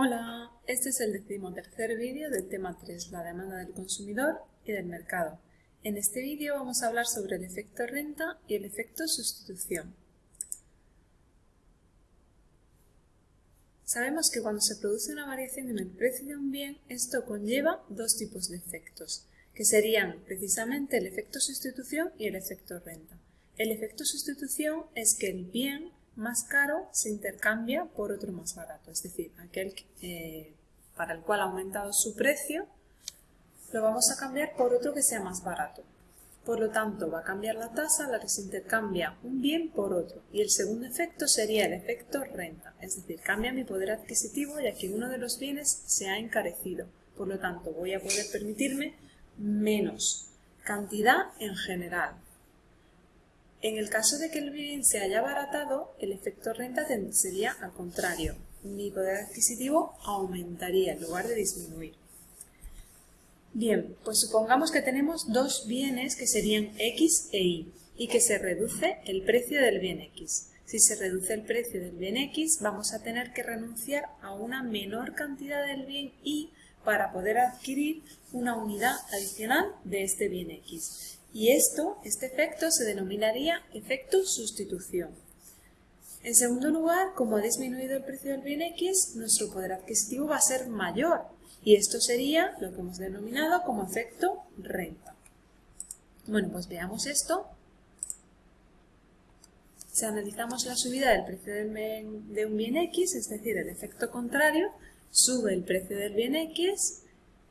Hola, este es el decimotercer vídeo del tema 3, la demanda del consumidor y del mercado. En este vídeo vamos a hablar sobre el efecto renta y el efecto sustitución. Sabemos que cuando se produce una variación en el precio de un bien, esto conlleva dos tipos de efectos, que serían precisamente el efecto sustitución y el efecto renta. El efecto sustitución es que el bien más caro se intercambia por otro más barato, es decir, aquel eh, para el cual ha aumentado su precio, lo vamos a cambiar por otro que sea más barato. Por lo tanto, va a cambiar la tasa la que se intercambia un bien por otro. Y el segundo efecto sería el efecto renta, es decir, cambia mi poder adquisitivo ya que uno de los bienes se ha encarecido. Por lo tanto, voy a poder permitirme menos cantidad en general, en el caso de que el bien se haya abaratado, el efecto renta sería al contrario. Mi poder adquisitivo aumentaría en lugar de disminuir. Bien, pues supongamos que tenemos dos bienes que serían X e Y y que se reduce el precio del bien X. Si se reduce el precio del bien X, vamos a tener que renunciar a una menor cantidad del bien Y para poder adquirir una unidad adicional de este bien X. Y esto, este efecto, se denominaría efecto sustitución. En segundo lugar, como ha disminuido el precio del bien X, nuestro poder adquisitivo va a ser mayor y esto sería lo que hemos denominado como efecto renta. Bueno, pues veamos esto. Si analizamos la subida del precio de un bien X, es decir, el efecto contrario, sube el precio del bien X,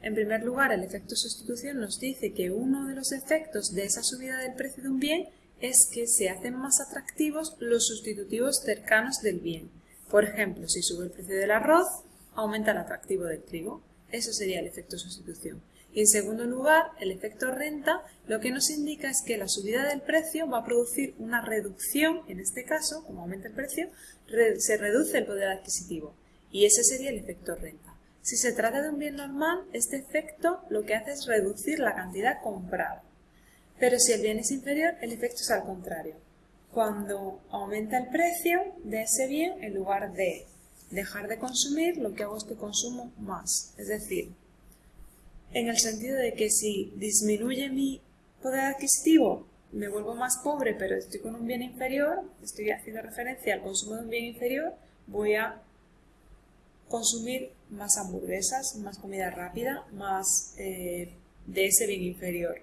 en primer lugar, el efecto sustitución nos dice que uno de los efectos de esa subida del precio de un bien es que se hacen más atractivos los sustitutivos cercanos del bien. Por ejemplo, si sube el precio del arroz, aumenta el atractivo del trigo. Eso sería el efecto sustitución. Y en segundo lugar, el efecto renta lo que nos indica es que la subida del precio va a producir una reducción, en este caso, como aumenta el precio, se reduce el poder adquisitivo. Y ese sería el efecto renta. Si se trata de un bien normal, este efecto lo que hace es reducir la cantidad comprada. Pero si el bien es inferior, el efecto es al contrario. Cuando aumenta el precio de ese bien, en lugar de dejar de consumir, lo que hago es que consumo más. Es decir, en el sentido de que si disminuye mi poder adquisitivo, me vuelvo más pobre, pero estoy con un bien inferior, estoy haciendo referencia al consumo de un bien inferior, voy a consumir más hamburguesas, más comida rápida, más eh, de ese bien inferior.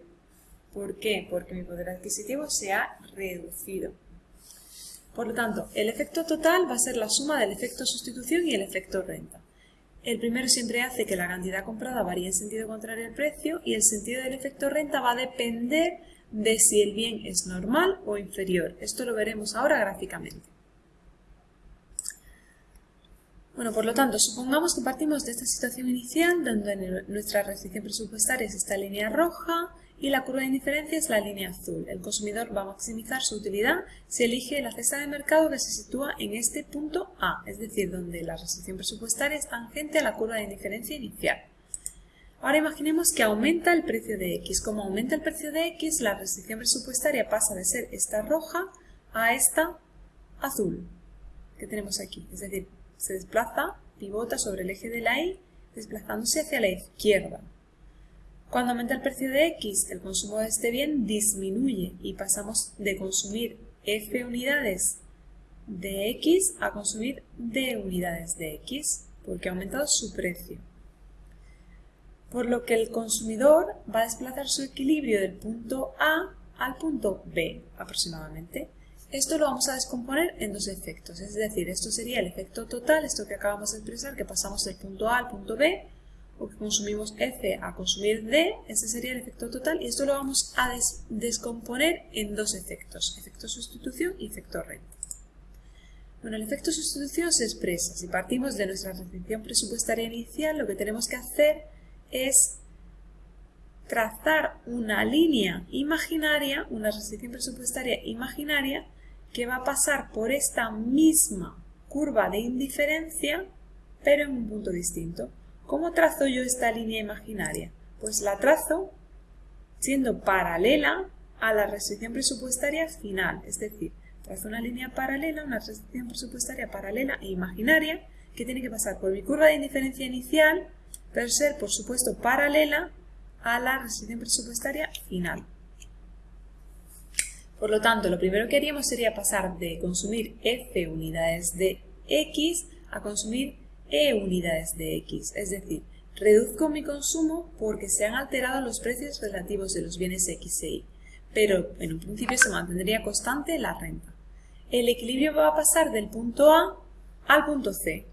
¿Por qué? Porque mi poder adquisitivo se ha reducido. Por lo tanto, el efecto total va a ser la suma del efecto sustitución y el efecto renta. El primero siempre hace que la cantidad comprada varíe en sentido contrario al precio y el sentido del efecto renta va a depender de si el bien es normal o inferior. Esto lo veremos ahora gráficamente. Bueno, por lo tanto, supongamos que partimos de esta situación inicial donde nuestra restricción presupuestaria es esta línea roja y la curva de indiferencia es la línea azul. El consumidor va a maximizar su utilidad si elige la cesta de mercado que se sitúa en este punto A, es decir, donde la restricción presupuestaria es tangente a la curva de indiferencia inicial. Ahora imaginemos que aumenta el precio de X. Como aumenta el precio de X, la restricción presupuestaria pasa de ser esta roja a esta azul que tenemos aquí. Es decir, se desplaza, pivota sobre el eje de la Y, desplazándose hacia la izquierda. Cuando aumenta el precio de X, el consumo de este bien disminuye y pasamos de consumir F unidades de X a consumir D unidades de X, porque ha aumentado su precio. Por lo que el consumidor va a desplazar su equilibrio del punto A al punto B aproximadamente. Esto lo vamos a descomponer en dos efectos, es decir, esto sería el efecto total, esto que acabamos de expresar, que pasamos del punto A al punto B, o que consumimos F a consumir D, este sería el efecto total, y esto lo vamos a descomponer en dos efectos, efecto sustitución y efecto renta. Bueno, el efecto sustitución se expresa, si partimos de nuestra restricción presupuestaria inicial, lo que tenemos que hacer es trazar una línea imaginaria, una restricción presupuestaria imaginaria, que va a pasar por esta misma curva de indiferencia, pero en un punto distinto. ¿Cómo trazo yo esta línea imaginaria? Pues la trazo siendo paralela a la restricción presupuestaria final, es decir, trazo una línea paralela, una restricción presupuestaria paralela e imaginaria que tiene que pasar por mi curva de indiferencia inicial, pero ser, por supuesto, paralela a la restricción presupuestaria final. Por lo tanto, lo primero que haríamos sería pasar de consumir F unidades de X a consumir E unidades de X, es decir, reduzco mi consumo porque se han alterado los precios relativos de los bienes X e Y, pero en un principio se mantendría constante la renta. El equilibrio va a pasar del punto A al punto C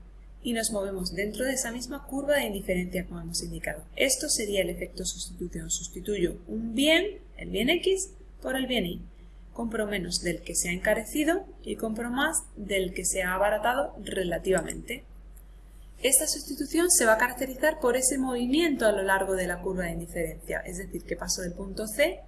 y nos movemos dentro de esa misma curva de indiferencia como hemos indicado. Esto sería el efecto sustitución. Sustituyo un bien, el bien X, por el bien Y. Compro menos del que se ha encarecido y compro más del que se ha abaratado relativamente. Esta sustitución se va a caracterizar por ese movimiento a lo largo de la curva de indiferencia, es decir, que paso del punto C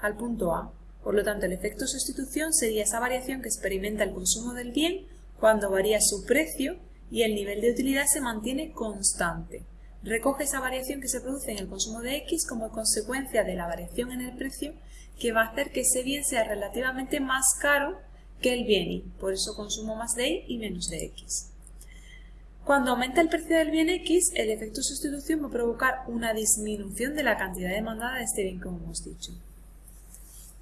al punto A. Por lo tanto, el efecto sustitución sería esa variación que experimenta el consumo del bien cuando varía su precio y el nivel de utilidad se mantiene constante. Recoge esa variación que se produce en el consumo de X como consecuencia de la variación en el precio que va a hacer que ese bien sea relativamente más caro que el bien Y, por eso consumo más de Y y menos de X. Cuando aumenta el precio del bien X, el efecto sustitución va a provocar una disminución de la cantidad demandada de este bien, como hemos dicho.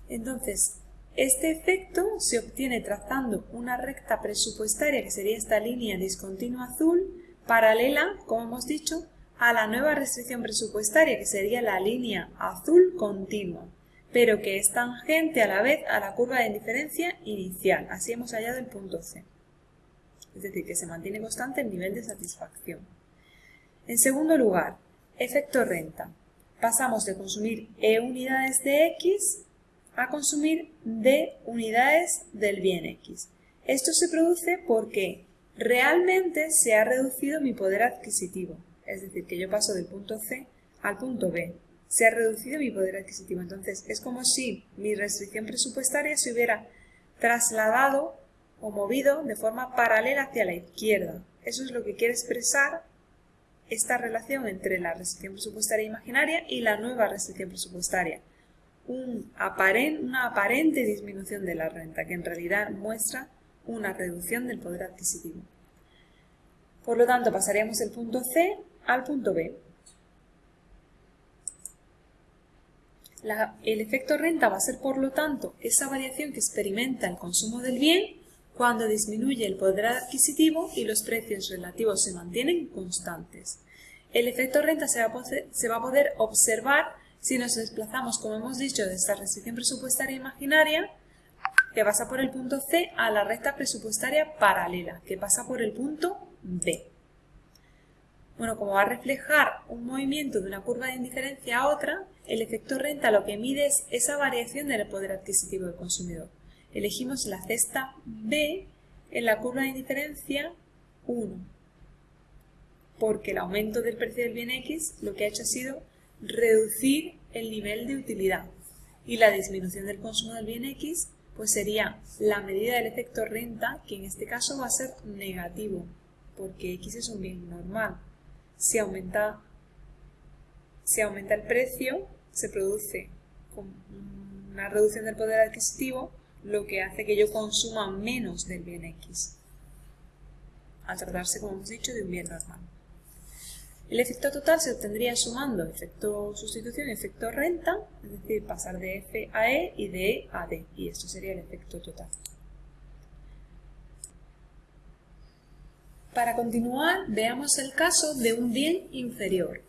Entonces, este efecto se obtiene trazando una recta presupuestaria, que sería esta línea discontinua azul, paralela, como hemos dicho, a la nueva restricción presupuestaria, que sería la línea azul continua, pero que es tangente a la vez a la curva de indiferencia inicial. Así hemos hallado el punto C. Es decir, que se mantiene constante el nivel de satisfacción. En segundo lugar, efecto renta. Pasamos de consumir E unidades de X a consumir D unidades del bien X. Esto se produce porque realmente se ha reducido mi poder adquisitivo, es decir, que yo paso del punto C al punto B. Se ha reducido mi poder adquisitivo. Entonces, es como si mi restricción presupuestaria se hubiera trasladado o movido de forma paralela hacia la izquierda. Eso es lo que quiere expresar esta relación entre la restricción presupuestaria imaginaria y la nueva restricción presupuestaria una aparente disminución de la renta, que en realidad muestra una reducción del poder adquisitivo. Por lo tanto, pasaríamos del punto C al punto B. el efecto renta va a ser, por lo tanto, esa variación que experimenta el consumo del bien cuando disminuye el poder adquisitivo y los precios relativos se mantienen constantes. El efecto renta se va a poder observar si nos desplazamos, como hemos dicho, de esta restricción presupuestaria imaginaria, que pasa por el punto C a la recta presupuestaria paralela, que pasa por el punto B. Bueno, como va a reflejar un movimiento de una curva de indiferencia a otra, el efecto renta lo que mide es esa variación del poder adquisitivo del consumidor. Elegimos la cesta B en la curva de indiferencia 1, porque el aumento del precio del bien X lo que ha hecho ha sido reducir el nivel de utilidad y la disminución del consumo del bien X pues sería la medida del efecto renta que en este caso va a ser negativo porque X es un bien normal. Si aumenta, si aumenta el precio se produce una reducción del poder adquisitivo lo que hace que yo consuma menos del bien X al tratarse como hemos dicho de un bien normal. El efecto total se obtendría sumando efecto sustitución y efecto renta, es decir, pasar de F a E y de E a D, y esto sería el efecto total. Para continuar, veamos el caso de un bien inferior.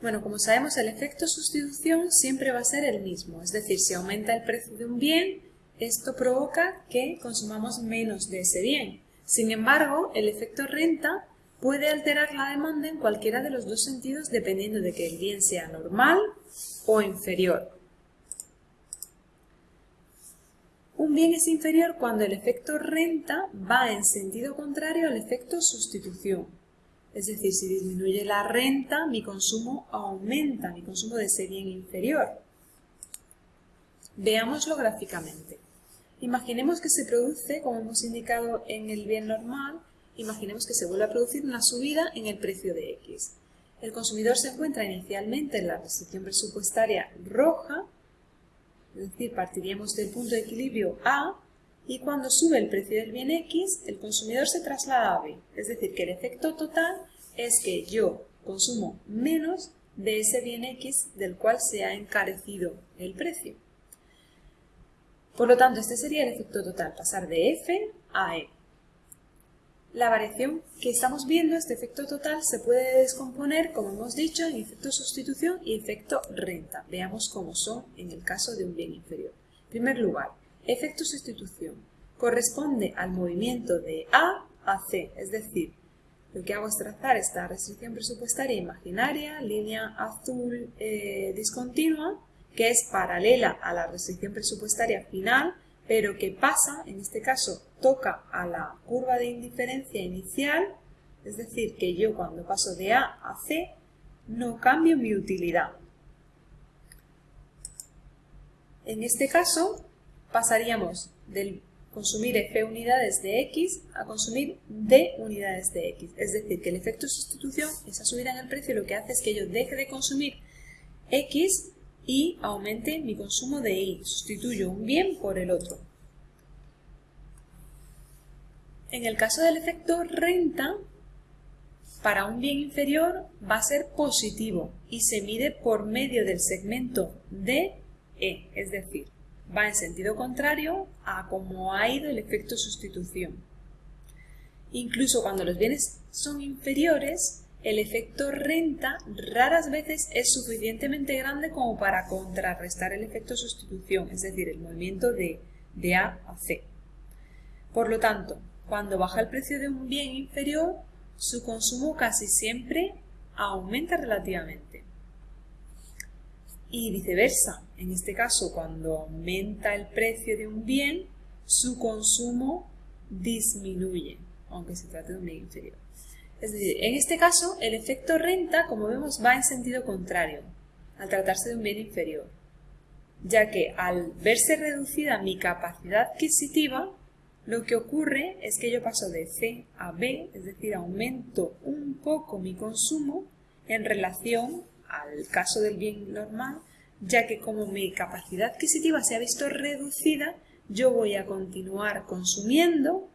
Bueno, como sabemos, el efecto sustitución siempre va a ser el mismo, es decir, si aumenta el precio de un bien, esto provoca que consumamos menos de ese bien. Sin embargo, el efecto renta puede alterar la demanda en cualquiera de los dos sentidos dependiendo de que el bien sea normal o inferior. Un bien es inferior cuando el efecto renta va en sentido contrario al efecto sustitución. Es decir, si disminuye la renta, mi consumo aumenta, mi consumo de ese bien inferior. Veámoslo gráficamente. Imaginemos que se produce, como hemos indicado en el bien normal, imaginemos que se vuelve a producir una subida en el precio de X. El consumidor se encuentra inicialmente en la restricción presupuestaria roja, es decir, partiríamos del punto de equilibrio A y cuando sube el precio del bien X, el consumidor se traslada a B. Es decir, que el efecto total es que yo consumo menos de ese bien X del cual se ha encarecido el precio. Por lo tanto, este sería el efecto total, pasar de F a E. La variación que estamos viendo, este efecto total, se puede descomponer, como hemos dicho, en efecto sustitución y efecto renta. Veamos cómo son en el caso de un bien inferior. En primer lugar, efecto sustitución. Corresponde al movimiento de A a C, es decir, lo que hago es trazar esta restricción presupuestaria imaginaria, línea azul eh, discontinua, que es paralela a la restricción presupuestaria final, pero que pasa, en este caso, toca a la curva de indiferencia inicial, es decir, que yo cuando paso de A a C no cambio mi utilidad. En este caso, pasaríamos del consumir F unidades de X a consumir D unidades de X. Es decir, que el efecto de sustitución, esa subida en el precio, lo que hace es que yo deje de consumir X y aumente mi consumo de Y. Sustituyo un bien por el otro. En el caso del efecto renta, para un bien inferior va a ser positivo y se mide por medio del segmento de E, es decir, va en sentido contrario a cómo ha ido el efecto sustitución. Incluso cuando los bienes son inferiores, el efecto renta raras veces es suficientemente grande como para contrarrestar el efecto sustitución, es decir, el movimiento de, de A a C. Por lo tanto, cuando baja el precio de un bien inferior, su consumo casi siempre aumenta relativamente y viceversa. En este caso, cuando aumenta el precio de un bien, su consumo disminuye, aunque se trate de un bien inferior. Es decir, en este caso, el efecto renta, como vemos, va en sentido contrario, al tratarse de un bien inferior, ya que al verse reducida mi capacidad adquisitiva, lo que ocurre es que yo paso de C a B, es decir, aumento un poco mi consumo en relación al caso del bien normal, ya que como mi capacidad adquisitiva se ha visto reducida, yo voy a continuar consumiendo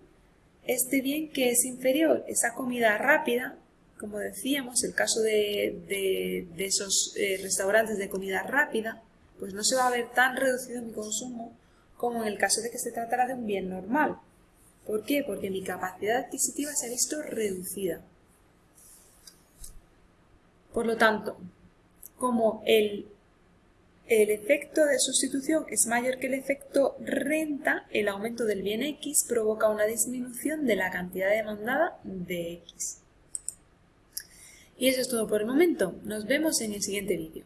este bien que es inferior, esa comida rápida, como decíamos, el caso de, esos eh, restaurantes de comida rápida, pues no se va a ver tan reducido mi consumo como en el caso de que se tratara de un bien normal. ¿Por qué? Porque mi capacidad adquisitiva se ha visto reducida. Por lo tanto, como el, el efecto de sustitución es mayor que el efecto renta, el aumento del bien X provoca una disminución de la cantidad demandada de X. Y eso es todo por el momento. Nos vemos en el siguiente vídeo.